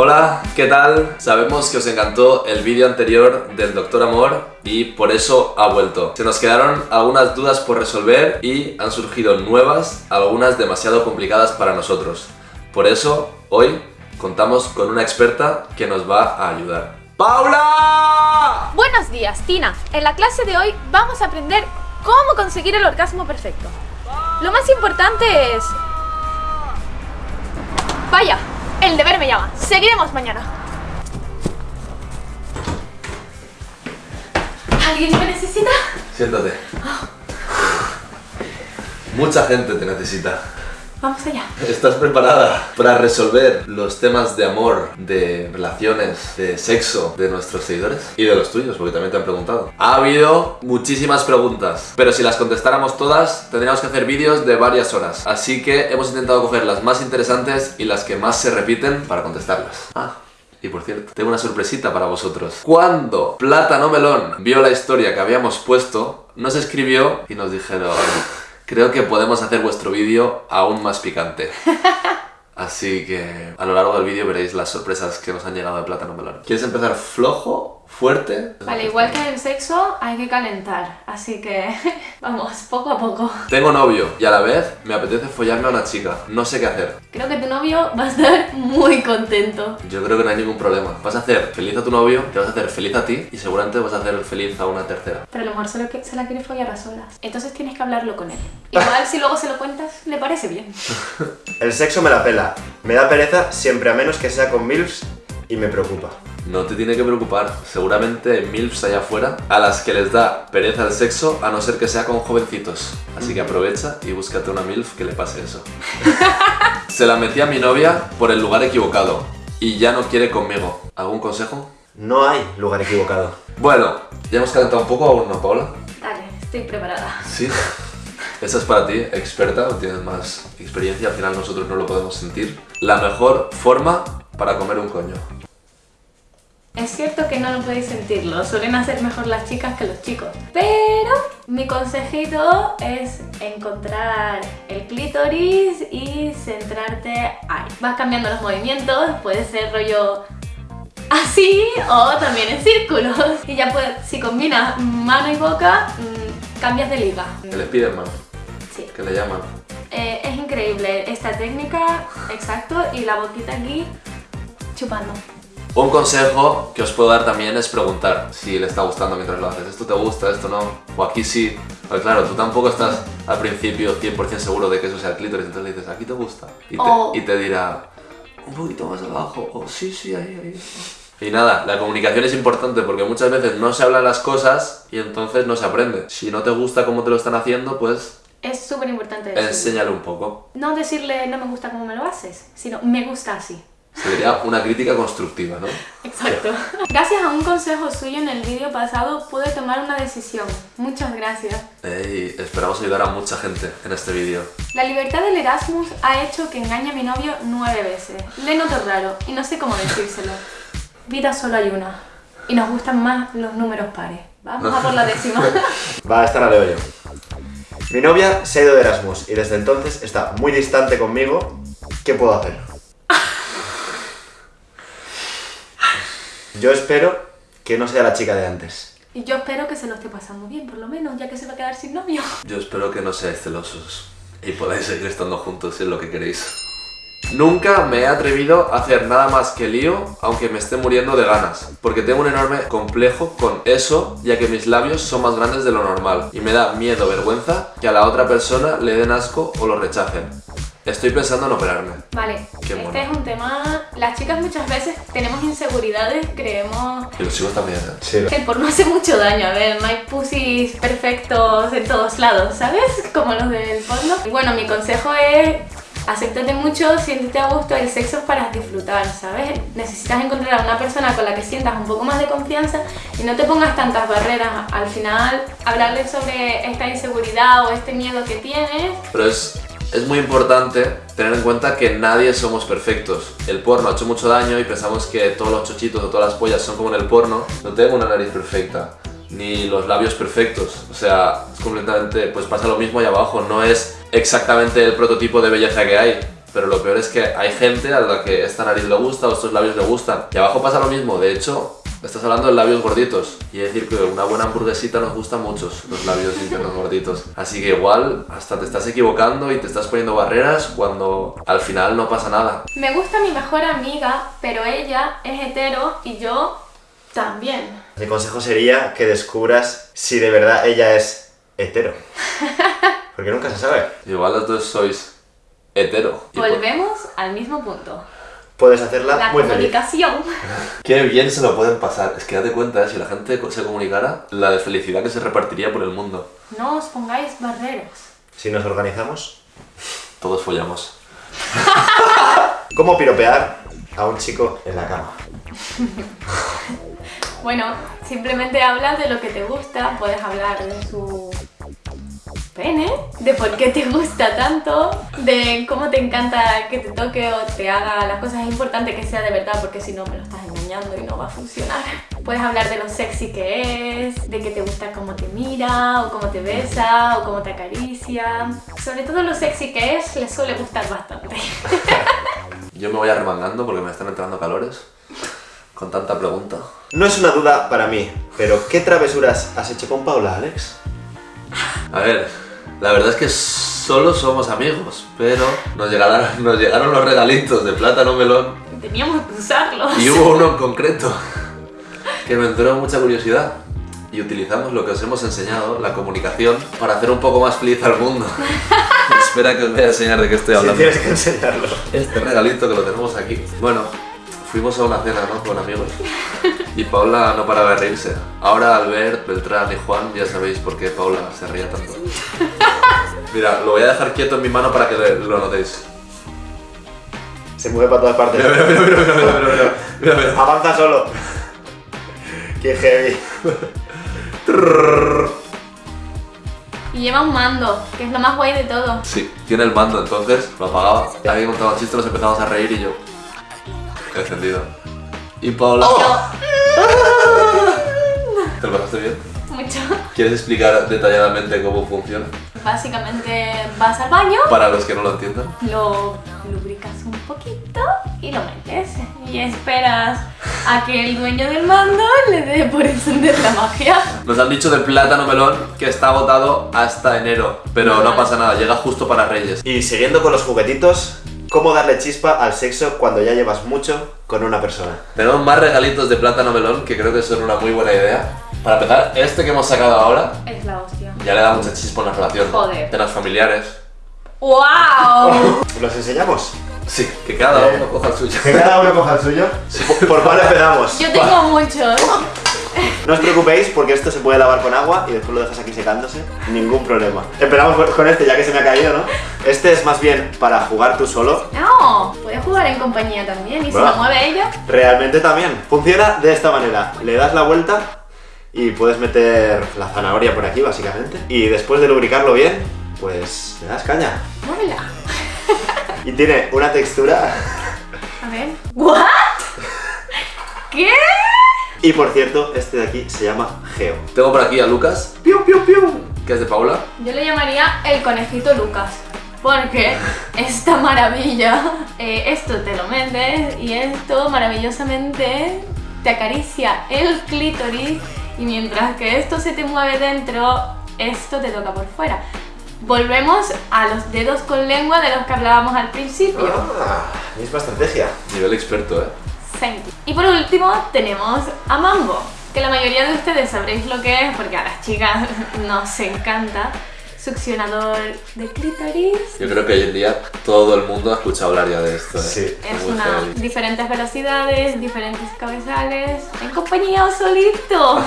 Hola, ¿qué tal? Sabemos que os encantó el vídeo anterior del Doctor Amor y por eso ha vuelto. Se nos quedaron algunas dudas por resolver y han surgido nuevas, algunas demasiado complicadas para nosotros. Por eso, hoy contamos con una experta que nos va a ayudar. ¡Paula! Buenos días, Tina. En la clase de hoy vamos a aprender cómo conseguir el orgasmo perfecto. Lo más importante es... Vaya, el deber me llama. Seguiremos mañana. ¿Alguien me necesita? Siéntate. Mucha gente te necesita. Vamos allá. ¿Estás preparada para resolver los temas de amor, de relaciones, de sexo de nuestros seguidores? Y de los tuyos, porque también te han preguntado. Ha habido muchísimas preguntas, pero si las contestáramos todas, tendríamos que hacer vídeos de varias horas. Así que hemos intentado coger las más interesantes y las que más se repiten para contestarlas. Ah. Y por cierto, tengo una sorpresita para vosotros. Cuando Plátano Melón vio la historia que habíamos puesto, nos escribió y nos dijeron creo que podemos hacer vuestro vídeo aún más picante. Así que a lo largo del vídeo veréis las sorpresas que nos han llegado de Plátano Melón. ¿Quieres empezar flojo fuerte. Vale, igual que en el sexo hay que calentar, así que vamos, poco a poco. Tengo novio y a la vez me apetece follarme a una chica, no sé qué hacer. Creo que tu novio va a estar muy contento. Yo creo que no hay ningún problema. Vas a hacer feliz a tu novio, te vas a hacer feliz a ti y seguramente vas a hacer feliz a una tercera. Pero a lo mejor solo que se la quiere follar a solas. Entonces tienes que hablarlo con él. Igual si luego se lo cuentas, le parece bien. el sexo me la pela. Me da pereza siempre a menos que sea con MILFs y me preocupa. No te tiene que preocupar, seguramente hay MILFs allá afuera a las que les da pereza el sexo a no ser que sea con jovencitos. Así que aprovecha y búscate una MILF que le pase eso. Se la metí a mi novia por el lugar equivocado y ya no quiere conmigo. ¿Algún consejo? No hay lugar equivocado. Bueno, ya hemos calentado un poco aún, ¿no, Paula? Dale, estoy preparada. Sí. Esa es para ti, experta, tienes más experiencia, al final nosotros no lo podemos sentir. La mejor forma para comer un coño. Es cierto que no lo podéis sentirlo, suelen hacer mejor las chicas que los chicos. Pero mi consejito es encontrar el clítoris y centrarte ahí. Vas cambiando los movimientos, puede ser rollo así o también en círculos. Y ya puedes, si combinas mano y boca, mm, cambias de liga. ¿Qué les piden mano? Sí. ¿Qué le llaman? Eh, es increíble esta técnica, exacto, y la boquita aquí chupando. Un consejo que os puedo dar también es preguntar si le está gustando mientras lo haces. ¿Esto te gusta? ¿Esto no? O aquí sí. Pues claro, tú tampoco estás al principio 100% seguro de que eso sea el clítoris, entonces le dices, ¿aquí te gusta? Y te, Oh. y te dirá, un poquito más abajo, o sí, sí, ahí, ahí. Y nada, la comunicación es importante porque muchas veces no se hablan las cosas y entonces no se aprende. Si no te gusta cómo te lo están haciendo, pues Es súper importante enséñale un poco. No decirle no me gusta cómo me lo haces, sino me gusta así. Sería una crítica constructiva, ¿no? Exacto. Gracias a un consejo suyo en el vídeo pasado pude tomar una decisión. Muchas gracias. Y esperamos ayudar a mucha gente en este vídeo. La libertad del Erasmus ha hecho que engañe a mi novio nueve veces. Le noto raro y no sé cómo decírselo. Vida solo hay una. Y nos gustan más los números pares. Vamos a por la décima. Va, esta la leo yo. Mi novia se ha ido de Erasmus y desde entonces está muy distante conmigo. ¿Qué puedo hacer? Yo espero que no sea la chica de antes. Y yo espero que se lo esté pasando bien, por lo menos, ya que se va a quedar sin novio. Yo espero que no seáis celosos y podáis seguir estando juntos si es lo que queréis. Nunca me he atrevido a hacer nada más que lío, aunque me esté muriendo de ganas, porque tengo un enorme complejo con eso, ya que mis labios son más grandes de lo normal, y me da miedo, vergüenza, que a la otra persona le den asco o lo rechacen. Estoy pensando en operarme. Vale, Qué este mono. es un tema... Las chicas muchas veces tenemos inseguridades, creemos Y los chicos también, ¿eh? Sí. que el porno hace mucho daño. A ver, no hay pussies perfectos en todos lados, ¿sabes? Como los del porno. Bueno, mi consejo es... Acéptate mucho, siéntete a gusto, el sexo es para disfrutar, ¿sabes? Necesitas encontrar a una persona con la que sientas un poco más de confianza y no te pongas tantas barreras. Al final, hablarle sobre esta inseguridad o este miedo que tienes Pero es, es muy importante tener en cuenta que nadie somos perfectos. El porno ha hecho mucho daño y pensamos que todos los chochitos o todas las pollas son como en el porno. No tengo una nariz perfecta, ni los labios perfectos. O sea, es completamente, pues pasa lo mismo ahí abajo. No es exactamente el prototipo de belleza que hay. Pero lo peor es que hay gente a la que esta nariz le gusta o estos labios le gustan. Y abajo pasa lo mismo. De hecho, estás hablando de labios gorditos. Y es decir que una buena hamburguesita nos gusta muchos los labios internos gorditos. Así que igual hasta te estás equivocando y te estás poniendo barreras cuando al final no pasa nada. Me gusta mi mejor amiga, pero ella es hetero y yo también. Mi consejo sería que descubras si de verdad ella es hetero. Porque nunca se sabe. Igual los dos sois hetero. Por- Volvemos al mismo punto. Puedes hacerla La muy feliz. comunicación. Qué bien se lo pueden pasar. Es que date cuenta, ¿eh? si la gente se comunicara, la de felicidad que se repartiría por el mundo. No os pongáis barreras. Si nos organizamos. Todos follamos. ¿Cómo piropear a un chico en la cama? Bueno, simplemente hablas de lo que te gusta, puedes hablar de su pene, de por qué te gusta tanto, de cómo te encanta que te toque o te haga las cosas. Es importante que sea de verdad porque si no me lo estás engañando y no va a funcionar. Puedes hablar de lo sexy que es, de que te gusta cómo te mira o cómo te besa o cómo te acaricia. Sobre todo lo sexy que es, le suele gustar bastante. Yo me voy arremangando porque me están entrando calores. Con tanta pregunta. No es una duda para mí, pero ¿qué travesuras has hecho con Paula, Alex? A ver, la verdad es que solo somos amigos, pero nos llegaron, nos llegaron los regalitos de plátano melón Teníamos que usarlos. y hubo uno en concreto que me entró mucha curiosidad. Y utilizamos lo que os hemos enseñado, la comunicación, para hacer un poco más feliz al mundo. Espera que os voy a enseñar de qué estoy hablando. tienes que enseñarlo. Este regalito que lo tenemos aquí. Bueno, fuimos a una cena, ¿no? Con amigos. Y Paula no paraba de reírse. Ahora Albert, Beltrán y Juan ya sabéis por qué Paula se reía tanto. Mira, lo voy a dejar quieto en mi mano para que lo notéis. Se mueve para todas partes. Mira, mira, mira, mira. Avanza solo. Qué heavy. Y lleva un mando, que es lo más guay de todo. Sí, tiene el mando, entonces lo apagaba. Alguien contaba chistes, nos empezamos a reír y yo. Encendido. Y Paula. ¿Te lo pasaste bien? Mucho. ¿Quieres explicar detalladamente cómo funciona? Básicamente vas al baño, Para los que no lo entiendan. lo lubricas un poquito y lo metes. Y esperas a que el dueño del mando le dé por encender la magia. Nos han dicho del plátano melón que está agotado hasta enero, pero no pasa nada, llega justo para Reyes. Y siguiendo con los juguetitos, ¿cómo darle chispa al sexo cuando ya llevas mucho con una persona? Tenemos más regalitos de plátano melón que creo que son una muy buena idea. Para empezar, este que hemos sacado ahora Es la hostia. ya le da mucha chispa a una relación. Joder. Cenas familiares. ¡Wow! ¿Los enseñamos? Sí, que cada Eh. uno coja el suyo. Que cada uno coja el suyo. ¿Por, por cuál empezamos? Yo tengo muchos. No os preocupéis porque esto se puede lavar con agua y después lo dejas aquí secándose. Ningún problema. Empezamos con- este ya que se me ha caído, ¿no? Este es más bien para jugar tú solo. No, puedes jugar en compañía también. Y si Va. lo mueve ella, Realmente también. Funciona de esta manera. Le das la vuelta y puedes meter la zanahoria por aquí, básicamente. Y después de lubricarlo bien, pues le das caña. muévela. Y tiene una textura... A ver. ¿What? ¿Qué? Y por cierto, este de aquí se llama Geo. Tengo por aquí a Lucas, piu, piu, piu, que es de Paula. Yo le llamaría el conejito Lucas. Porque esta maravilla, eh, esto te lo metes y esto maravillosamente te acaricia el clítoris y mientras que esto se te mueve dentro, esto te toca por fuera. Volvemos a los dedos con lengua de los que hablábamos al principio. Ah, misma estrategia. Nivel experto, ¿eh? Thank you. Y por último tenemos a Mambo, que la mayoría de ustedes sabréis lo que es porque a las chicas nos encanta. Succionador de clítoris. Yo creo que hoy en día todo el mundo ha escuchado hablar ya de esto, ¿eh? Sí. Es una diferentes velocidades, diferentes cabezales, en compañía o solito.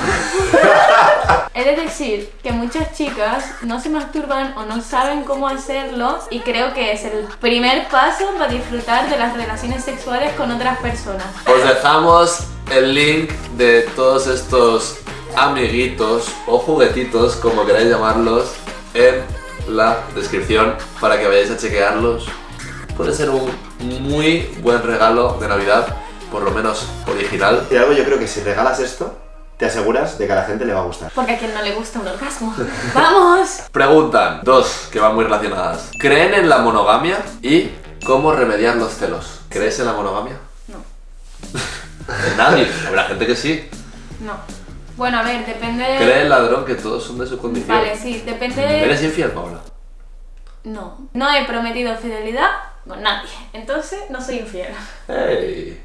He de decir que muchas chicas no se masturban o no saben cómo hacerlo y creo que es el primer paso para disfrutar de las relaciones sexuales con otras personas. Os dejamos el link de todos estos amiguitos o juguetitos, como queráis llamarlos, en la descripción para que vayáis a chequearlos. Puede ser un muy buen regalo de Navidad, por lo menos original. Y algo yo creo que si regalas esto, te aseguras de que a la gente le va a gustar. Porque a quien no le gusta un orgasmo. ¡Vamos! Preguntan, dos que van muy relacionadas. ¿Creen en la monogamia? Y ¿Cómo remediar los celos? ¿Crees en la monogamia? No, Nadie. Habrá gente que sí. no. Bueno, a ver, depende... Cree el ladrón que todos son de su condición. Vale, sí, depende... ¿Eres infiel, Paula? No, no he prometido fidelidad con nadie, entonces no soy infiel. ¡Ey!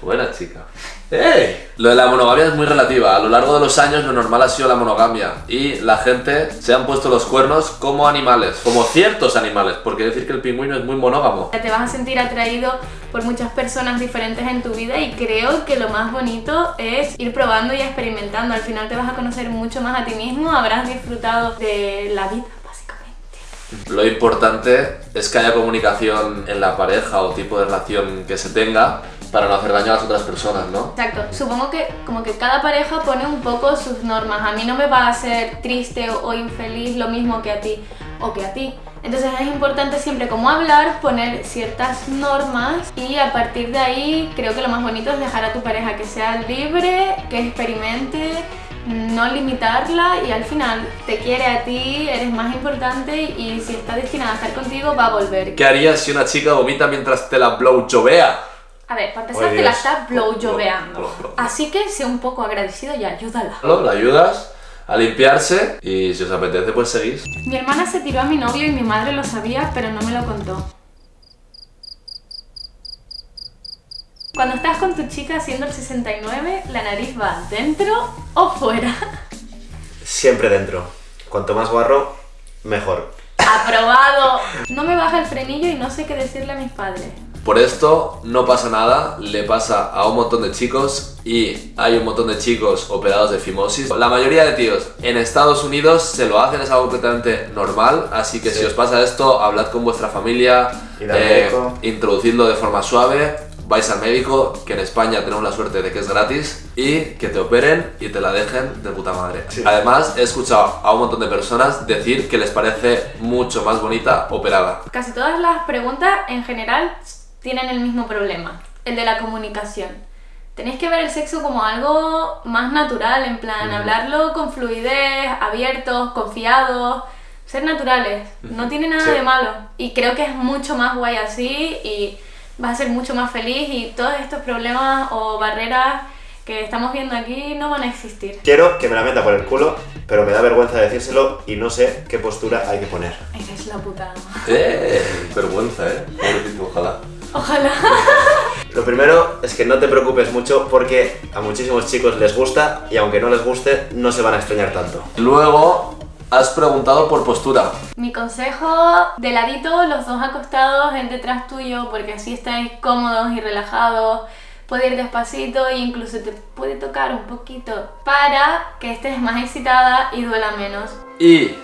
Buena chica. ¡Ey! Lo de la monogamia es muy relativa. A lo largo de los años lo normal ha sido la monogamia. Y la gente se han puesto los cuernos como animales. Como ciertos animales. Porque decir que el pingüino es muy monógamo. Te vas a sentir atraído por muchas personas diferentes en tu vida y creo que lo más bonito es ir probando y experimentando. Al final te vas a conocer mucho más a ti mismo, habrás disfrutado de la vida, básicamente. Lo importante es que haya comunicación en la pareja o tipo de relación que se tenga para no hacer daño a las otras personas, ¿no? Exacto, supongo que como que cada pareja pone un poco sus normas. A mí no me va a hacer triste o, infeliz lo mismo que a ti o que a ti. Entonces es importante siempre como hablar, poner ciertas normas y a partir de ahí creo que lo más bonito es dejar a tu pareja que sea libre, que experimente, no limitarla y al final te quiere a ti, eres más importante y si está destinada a estar contigo va a volver. ¿Qué harías si una chica vomita mientras te la blowjobea? A ver, para empezar te la está blowjobeando. Blow, blow, blow. Así que sé un poco agradecido y ayúdala. La ayudas a limpiarse y si os apetece pues seguís. Mi hermana se tiró a mi novio y mi madre lo sabía, pero no me lo contó. Cuando estás con tu chica haciendo el 69, la nariz va dentro o fuera. Siempre dentro. Cuanto más guarro, mejor. ¡Aprobado! No me baja el frenillo y no sé qué decirle a mis padres. Por esto no pasa nada, le pasa a un montón de chicos y hay un montón de chicos operados de fimosis. La mayoría de tíos en Estados Unidos se lo hacen, es algo completamente normal, así que Sí. si os pasa esto, hablad con vuestra familia, eh, introducidlo de forma suave, vais al médico, que en España tenemos la suerte de que es gratis, y que te operen y te la dejen de puta madre. Sí. Además, he escuchado a un montón de personas decir que les parece mucho más bonita operada. Casi todas las preguntas en general tienen el mismo problema, el de la comunicación. Tenéis que ver el sexo como algo más natural, en plan, hablarlo con fluidez, abiertos, confiados, ser naturales. No tiene nada Sí. de malo. Y creo que es mucho más guay así y vas a ser mucho más feliz y todos estos problemas o barreras que estamos viendo aquí no van a existir. Quiero que me la meta por el culo, pero me da vergüenza decírselo y no sé qué postura hay que poner. Eres la puta ama. ¡Eh! Vergüenza, ¿eh? Pobrecito, ojalá. Ojalá. Lo primero es que no te preocupes mucho porque a muchísimos chicos les gusta y aunque no les guste, no se van a extrañar tanto. Luego, has preguntado por postura. Mi consejo, de ladito, los dos acostados en detrás tuyo, porque así estáis cómodos y relajados. Puede ir despacito e incluso te puede tocar un poquito para que estés más excitada y duela menos. Y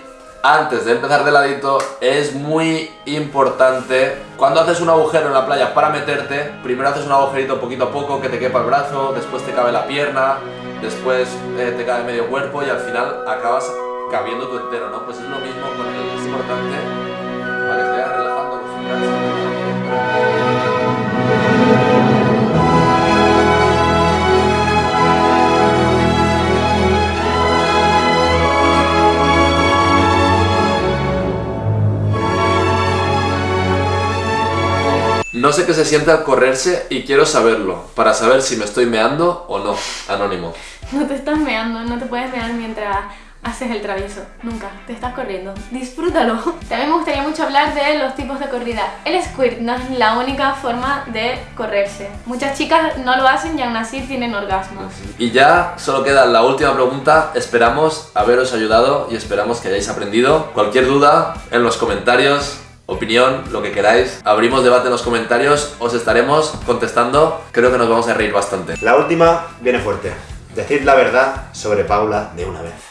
antes de empezar de ladito, es muy importante cuando haces un agujero en la playa para meterte, primero haces un agujerito poquito a poco que te quepa el brazo, después te cabe la pierna, después eh, te cabe medio cuerpo y al final acabas cabiendo tú entero, ¿no? Pues es lo mismo con el es importante para que vayas relajando, acostumbrarse. No sé qué se siente al correrse y quiero saberlo, para saber si me estoy meando o no. Anónimo. No te estás meando, no te puedes mear mientras haces el travieso. Nunca, te estás corriendo. Disfrútalo. También me gustaría mucho hablar de los tipos de corrida. El squirt no es la única forma de correrse. Muchas chicas no lo hacen y aún así tienen orgasmos. Y ya solo queda la última pregunta. Esperamos haberos ayudado y esperamos que hayáis aprendido. Cualquier duda en los comentarios, opinión, lo que queráis. Abrimos debate en los comentarios, os estaremos contestando. Creo que nos vamos a reír bastante. La última viene fuerte. Decid la verdad sobre Paula de una vez.